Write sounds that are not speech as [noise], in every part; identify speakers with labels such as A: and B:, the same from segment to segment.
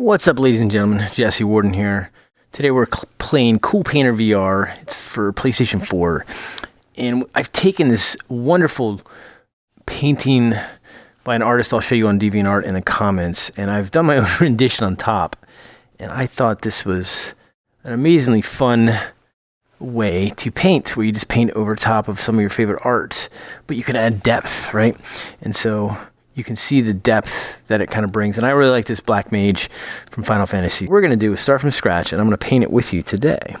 A: What's up, ladies and gentlemen? Jesse Warden here. Today we're playing Coolpaintr VR. It's for PlayStation 4. And I've taken this wonderful painting by an artist I'll show you on DeviantArt in the comments. And I've done my [laughs] own rendition on top. And I thought this was an amazingly fun way to paint where you just paint over top of some of your favorite art. But you can add depth, right? And so you can see the depth that it kind of brings. And I really like this Black Mage from Final Fantasy. What we're going to do is start from scratch, and I'm going to paint it with you today.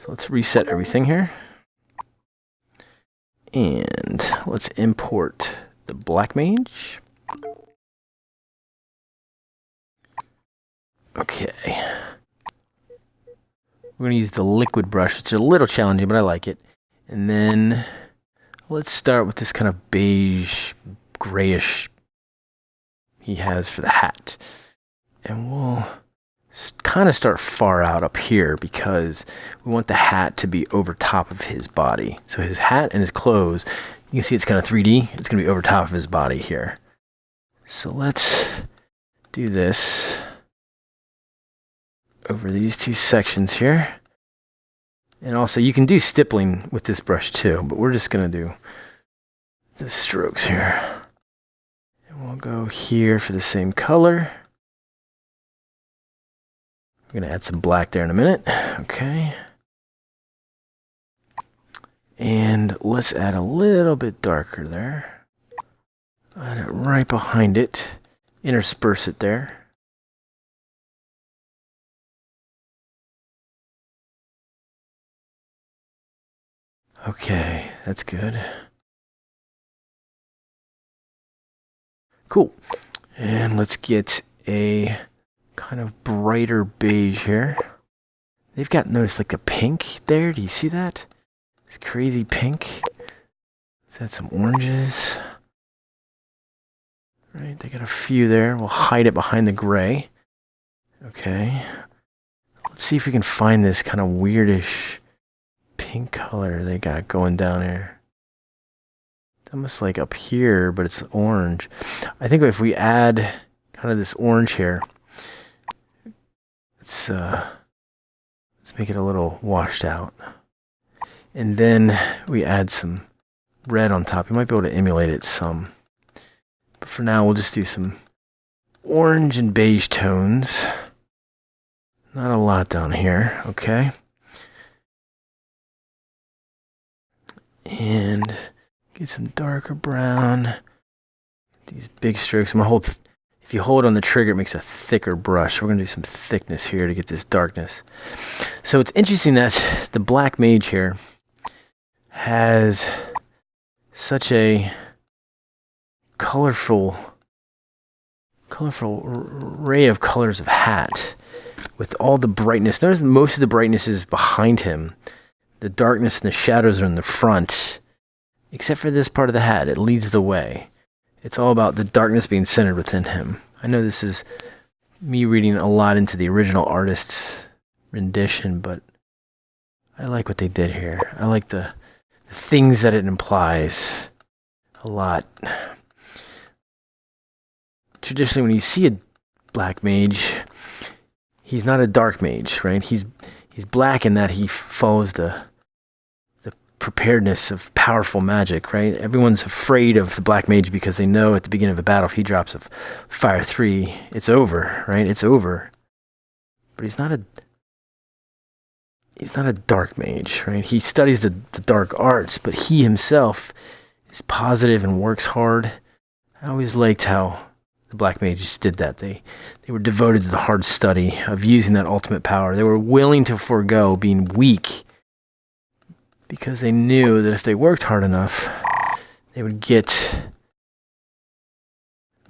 A: So let's reset everything here. And let's import the Black Mage. Okay. We're going to use the liquid brush, which is a little challenging, but I like it. And then let's start with this kind of beige grayish he has for the hat. And we'll kind of start far out up here because we want the hat to be over top of his body. So his hat and his clothes, you can see it's kind of 3D. It's going to be over top of his body here. So let's do this over these two sections here. And also you can do stippling with this brush too, but we're just going to do the strokes here. We'll go here for the same color. I'm going to add some black there in a minute. Okay. And let's add a little bit darker there. Add it right behind it. Intersperse it there. Okay, that's good. Cool. And let's get a kind of brighter beige here. They've got, notice like a pink there. Do you see that? It's crazy pink. Let's add some oranges. Right, they got a few there. We'll hide it behind the gray. Okay. Let's see if we can find this kind of weirdish pink color they got going down here almost like up here, but it's orange. I think if we add kind of this orange here, let's, uh, let's make it a little washed out. And then we add some red on top. You might be able to emulate it some. But for now, we'll just do some orange and beige tones. Not a lot down here, okay? And Get some darker brown. These big strokes. I'm gonna hold. If you hold on the trigger, it makes a thicker brush. We're gonna do some thickness here to get this darkness. So it's interesting that the black mage here has such a colorful, colorful array of colors of hat with all the brightness. Notice most of the brightness is behind him. The darkness and the shadows are in the front Except for this part of the hat, it leads the way. It's all about the darkness being centered within him. I know this is me reading a lot into the original artist's rendition, but I like what they did here. I like the, the things that it implies a lot. Traditionally, when you see a black mage, he's not a dark mage, right? He's he's black in that he follows the preparedness of powerful magic, right? Everyone's afraid of the black mage because they know at the beginning of a battle if he drops a fire three, it's over, right? It's over. But he's not a he's not a dark mage, right? He studies the, the dark arts, but he himself is positive and works hard. I always liked how the black mages did that. They they were devoted to the hard study of using that ultimate power. They were willing to forego being weak because they knew that if they worked hard enough, they would get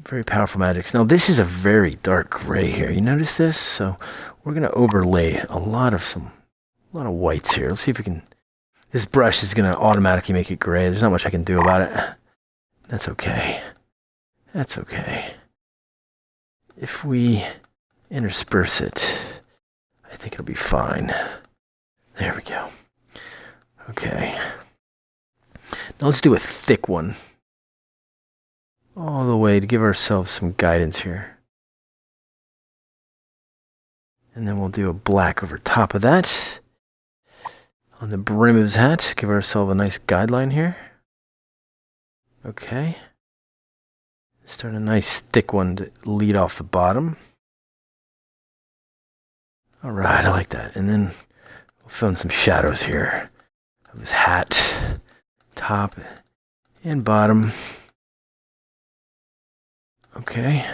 A: very powerful magics. Now this is a very dark gray here. You notice this? So we're going to overlay a lot of some, a lot of whites here. Let's see if we can, this brush is going to automatically make it gray. There's not much I can do about it. That's okay. That's okay. If we intersperse it, I think it'll be fine. There we go. Okay. Now let's do a thick one. All the way to give ourselves some guidance here. And then we'll do a black over top of that. On the brim of his hat, give ourselves a nice guideline here. Okay. Start a nice thick one to lead off the bottom. All right, I like that. And then we'll fill in some shadows here of his hat, top and bottom. Okay.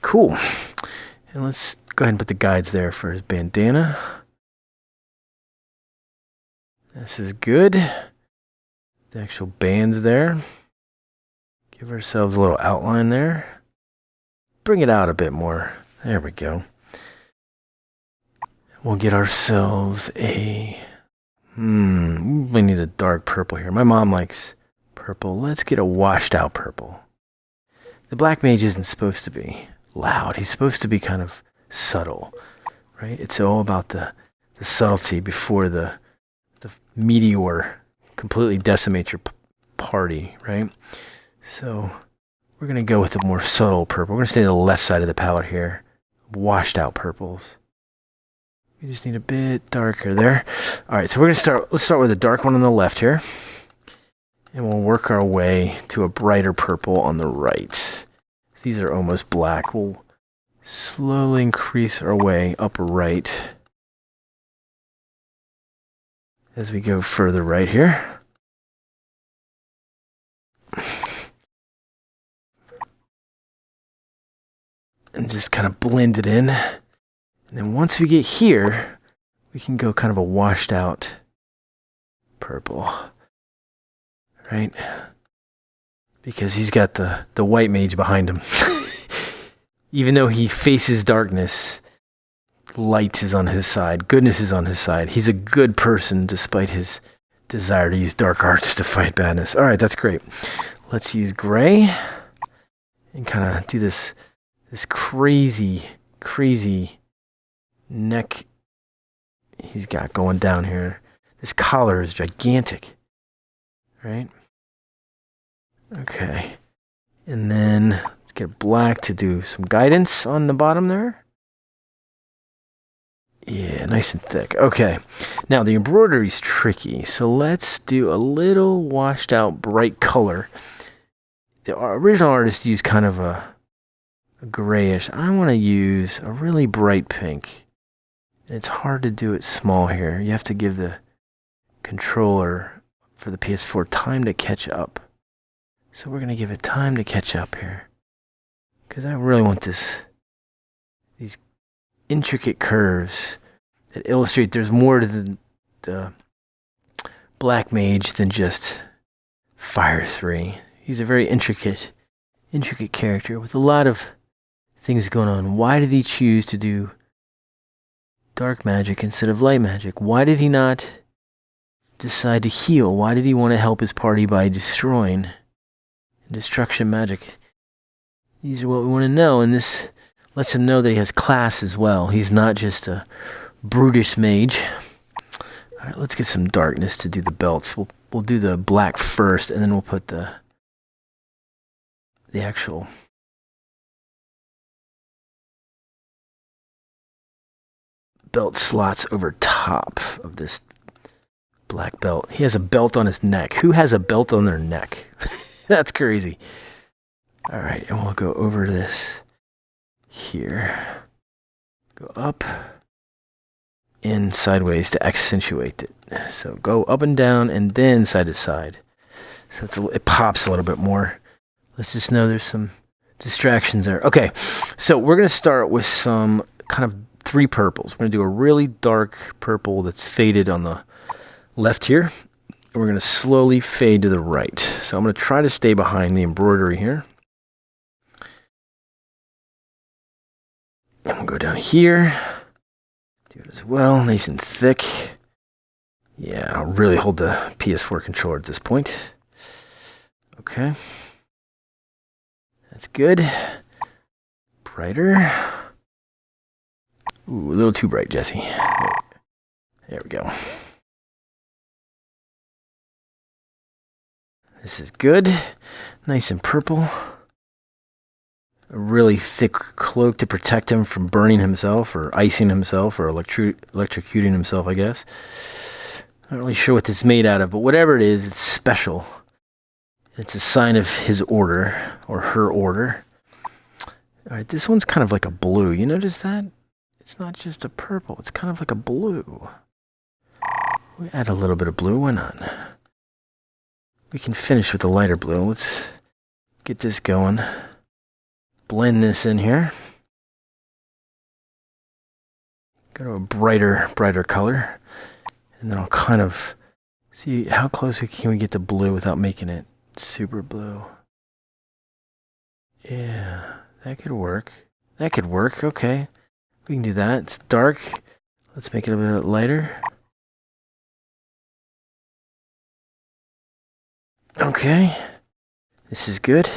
A: Cool. And let's go ahead and put the guides there for his bandana. This is good. The actual band's there. Give ourselves a little outline there. Bring it out a bit more. There we go. We'll get ourselves a... Hmm, we need a dark purple here. My mom likes purple. Let's get a washed out purple. The black mage isn't supposed to be loud. He's supposed to be kind of subtle, right? It's all about the, the subtlety before the, the meteor completely decimates your party, right? So we're going to go with a more subtle purple. We're going to stay on the left side of the palette here. Washed out purples. We just need a bit darker there. All right, so we're to start, let's start with a dark one on the left here. And we'll work our way to a brighter purple on the right. These are almost black. We'll slowly increase our way up right as we go further right here. And just kind of blend it in. And then once we get here, we can go kind of a washed out purple. Right? Because he's got the, the white mage behind him. [laughs] Even though he faces darkness, light is on his side, goodness is on his side. He's a good person despite his desire to use dark arts to fight badness. All right, that's great. Let's use gray and kind of do this this crazy, crazy neck he's got going down here. This collar is gigantic, right? Okay. And then let's get black to do some guidance on the bottom there. Yeah, nice and thick. Okay. Now the embroidery is tricky. So let's do a little washed out bright color. The original artist used kind of a grayish. I want to use a really bright pink. It's hard to do it small here. You have to give the controller for the PS4 time to catch up. So we're going to give it time to catch up here. Because I really want this, these intricate curves that illustrate there's more to the, the Black Mage than just Fire 3. He's a very intricate, intricate character with a lot of things going on. Why did he choose to do dark magic instead of light magic? Why did he not decide to heal? Why did he want to help his party by destroying destruction magic? These are what we want to know, and this lets him know that he has class as well. He's not just a brutish mage. All right, let's get some darkness to do the belts. We'll we'll do the black first, and then we'll put the the actual belt slots over top of this black belt. He has a belt on his neck. Who has a belt on their neck? [laughs] That's crazy. All right, and we'll go over this here. Go up and sideways to accentuate it. So go up and down and then side to side. So a, it pops a little bit more. Let's just know there's some distractions there. Okay, so we're going to start with some kind of three purples. We're going to do a really dark purple that's faded on the left here. And we're going to slowly fade to the right. So I'm going to try to stay behind the embroidery here. And we'll go down here. Do it as well, nice and thick. Yeah, I'll really hold the PS4 controller at this point. Okay. That's good. Brighter. Ooh, a little too bright, Jesse. There, we go. This is good. Nice and purple. a really thick cloak to protect him from burning himself or icing himself or electro- electrocuting himself, I guess. Not really sure what this is made out of, but whatever it is, it's special. It's a sign of his order or her order. All right, this one's kind of like a blue. You notice that? It's not just a purple, it's kind of like a blue. We add a little bit of blue, why not? We can finish with the lighter blue. Let's get this going. Blend this in here. Go to a brighter, brighter color. And then I'll kind of see how close we can we get to blue without making it super blue. Yeah, that could work. That could work, okay. We can do that. It's dark. Let's make it a bit lighter. Okay. This is good.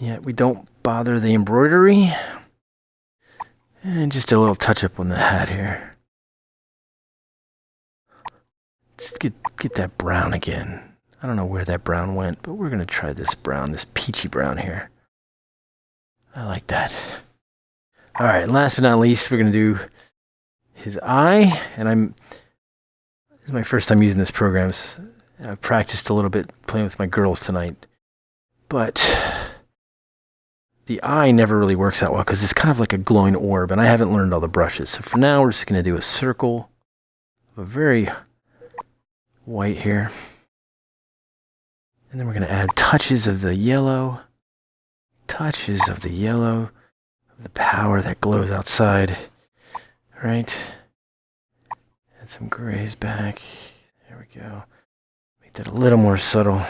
A: Yeah, we don't bother the embroidery. And just a little touch up on the hat here. Just get, get that brown again. I don't know where that brown went, but we're going to try this brown, this peachy brown here. I like that. All right, last but not least, we're going to do his eye. And I'm, this is my first time using this program. So I practiced a little bit playing with my girls tonight. But the eye never really works out well because it's kind of like a glowing orb, and I haven't learned all the brushes. So for now, we're just going to do a circle, a very white here. And then we're going to add touches of the yellow, touches of the yellow, the power that glows outside, right? Add some grays back. There we go. Make that a little more subtle.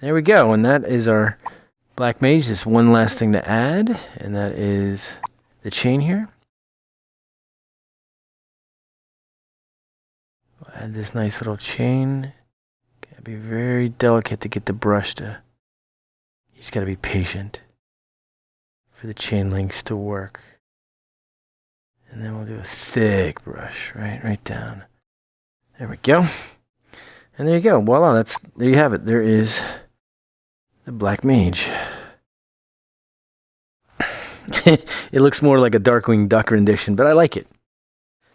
A: There we go, and that is our black mage. Just one last thing to add, and that is the chain here. add this nice little chain. Gotta be very delicate to get the brush to, you just gotta be patient for the chain links to work. And then we'll do a thick brush, right, right down. There we go. And there you go. Voila, that's, there you have it. There is the Black Mage. [laughs] it looks more like a Darkwing Duck rendition, but I like it.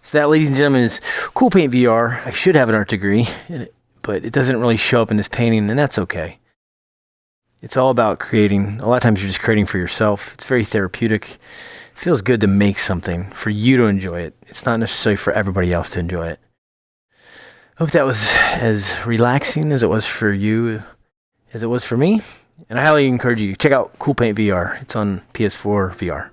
A: So that, ladies and gentlemen, is Cool Paint VR. I should have an art degree, it, but it doesn't really show up in this painting, and that's okay. It's all about creating. A lot of times you're just creating for yourself. It's very therapeutic. It feels good to make something for you to enjoy it. It's not necessarily for everybody else to enjoy it. I hope that was as relaxing as it was for you as it was for me. And I highly encourage you check out Cool Paint VR. It's on PS4 VR.